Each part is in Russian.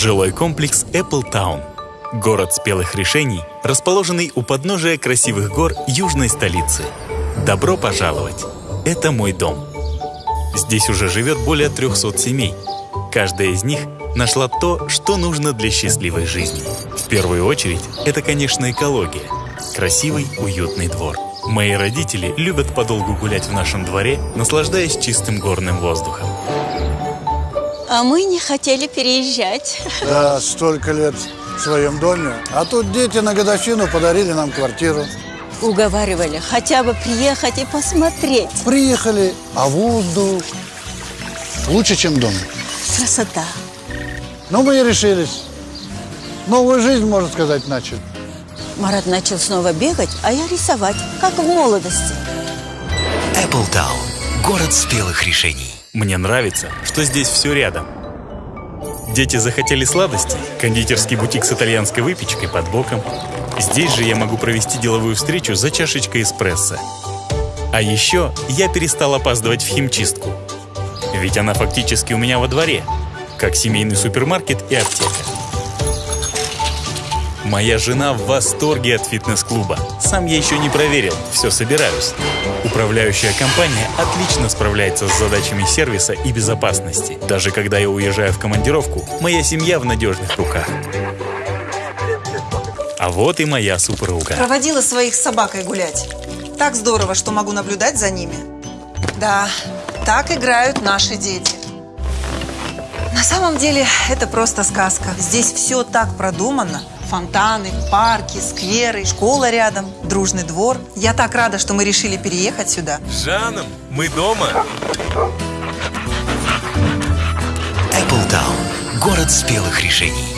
Жилой комплекс Apple Town. Город спелых решений, расположенный у подножия красивых гор южной столицы. Добро пожаловать! Это мой дом. Здесь уже живет более 300 семей. Каждая из них нашла то, что нужно для счастливой жизни. В первую очередь, это, конечно, экология. Красивый, уютный двор. Мои родители любят подолгу гулять в нашем дворе, наслаждаясь чистым горным воздухом. А мы не хотели переезжать. Да, столько лет в своем доме. А тут дети на годовщину подарили нам квартиру. Уговаривали хотя бы приехать и посмотреть. Приехали, а воздух лучше, чем дома. Красота. Ну, мы и решились. Новую жизнь, можно сказать, начали. Марат начал снова бегать, а я рисовать, как в молодости. Apple Town. Город спелых решений. Мне нравится, что здесь все рядом. Дети захотели сладости, кондитерский бутик с итальянской выпечкой под боком. Здесь же я могу провести деловую встречу за чашечкой эспрессо. А еще я перестал опаздывать в химчистку. Ведь она фактически у меня во дворе, как семейный супермаркет и аптека. Моя жена в восторге от фитнес-клуба. Сам я еще не проверил, все собираюсь. Управляющая компания отлично справляется с задачами сервиса и безопасности. Даже когда я уезжаю в командировку, моя семья в надежных руках. А вот и моя супруга. Проводила своих с собакой гулять. Так здорово, что могу наблюдать за ними. Да, так играют наши дети. На самом деле это просто сказка. Здесь все так продумано. Фонтаны, парки, скверы, школа рядом, дружный двор. Я так рада, что мы решили переехать сюда. Жаном, мы дома. Apple Town. Город спелых решений.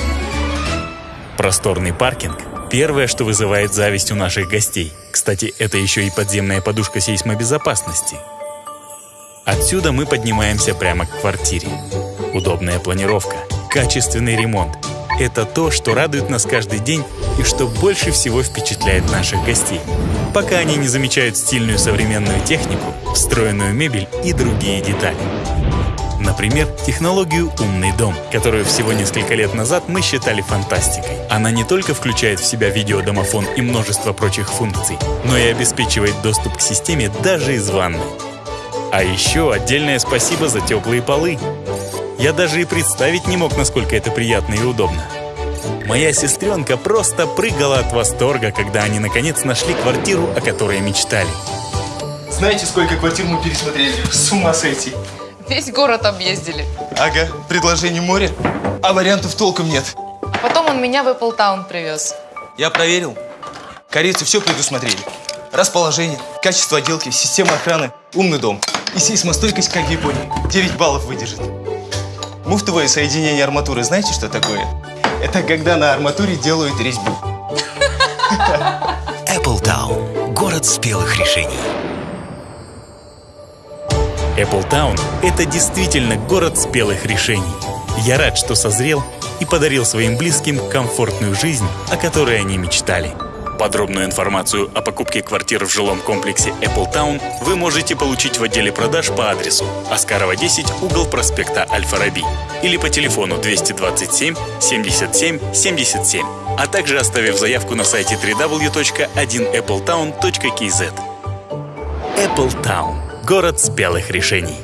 Просторный паркинг – первое, что вызывает зависть у наших гостей. Кстати, это еще и подземная подушка сейсмобезопасности. Отсюда мы поднимаемся прямо к квартире. Удобная планировка, качественный ремонт – это то, что радует нас каждый день и что больше всего впечатляет наших гостей, пока они не замечают стильную современную технику, встроенную мебель и другие детали. Например, технологию «Умный дом», которую всего несколько лет назад мы считали фантастикой. Она не только включает в себя видеодомофон и множество прочих функций, но и обеспечивает доступ к системе даже из ванны. А еще отдельное спасибо за теплые полы. Я даже и представить не мог, насколько это приятно и удобно. Моя сестренка просто прыгала от восторга, когда они наконец нашли квартиру, о которой мечтали. Знаете, сколько квартир мы пересмотрели? С ума сойти. Весь город объездили. Ага, предложений море, а вариантов толком нет. Потом он меня в Apple Town привез. Я проверил. Корейцы все предусмотрели. Расположение, качество отделки, система охраны, умный дом. И сейсмостойкость, как в Японии. 9 баллов выдержит. Муфтовое соединение арматуры, знаете, что такое? Это когда на арматуре делают резьбу. Apple Town. Город спелых решений. Apple Town – это действительно город спелых решений. Я рад, что созрел и подарил своим близким комфортную жизнь, о которой они мечтали. Подробную информацию о покупке квартир в жилом комплексе Apple Town вы можете получить в отделе продаж по адресу Аскарова 10, угол проспекта Аль-Фараби или по телефону 227 77 77, а также оставив заявку на сайте www.1appletown.kz. Apple Town – город спелых решений.